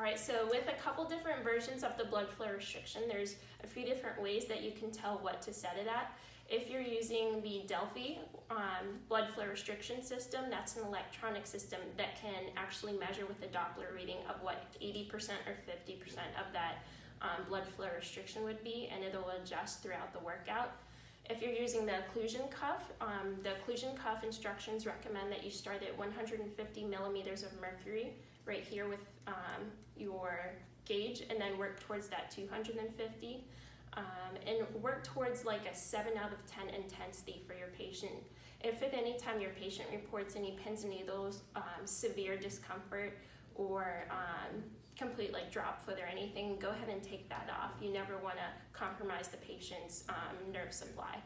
All right, so with a couple different versions of the blood flow restriction, there's a few different ways that you can tell what to set it at. If you're using the Delfi um, blood flow restriction system, that's an electronic system that can actually measure with a Doppler reading of what 80% or 50% of that um, blood flow restriction would be, and it'll adjust throughout the workout. If you're using the occlusion cuff, um, the occlusion cuff instructions recommend that you start at 150 millimeters of mercury right here with um, your gauge and then work towards that 250 um, and work towards like a 7 out of 10 intensity for your patient. If at any time your patient reports any pins and needles, um, severe discomfort, or um, complete like drop foot or anything, go ahead and take that off. You never want to compromise the patient's um, nerve supply.